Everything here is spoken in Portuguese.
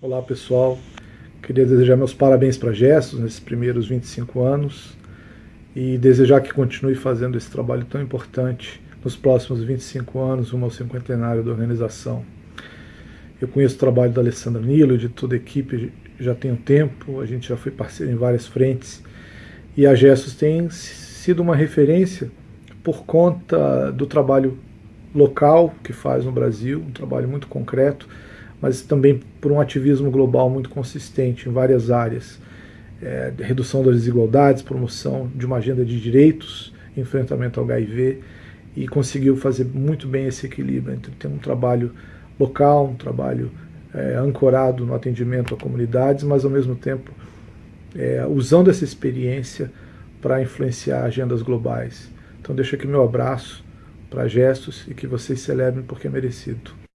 Olá pessoal, queria desejar meus parabéns para Gestos nesses primeiros 25 anos e desejar que continue fazendo esse trabalho tão importante nos próximos 25 anos, rumo ao cinquentenário da organização. Eu conheço o trabalho da Alessandra Nilo e de toda a equipe já tem um tempo, a gente já foi parceiro em várias frentes e a Gestos tem sido uma referência por conta do trabalho local que faz no Brasil, um trabalho muito concreto, mas também por um ativismo global muito consistente em várias áreas. É, redução das desigualdades, promoção de uma agenda de direitos, enfrentamento ao HIV, e conseguiu fazer muito bem esse equilíbrio entre ter um trabalho local, um trabalho é, ancorado no atendimento a comunidades, mas ao mesmo tempo é, usando essa experiência para influenciar agendas globais. Então deixo aqui meu abraço para gestos e que vocês celebrem porque é merecido.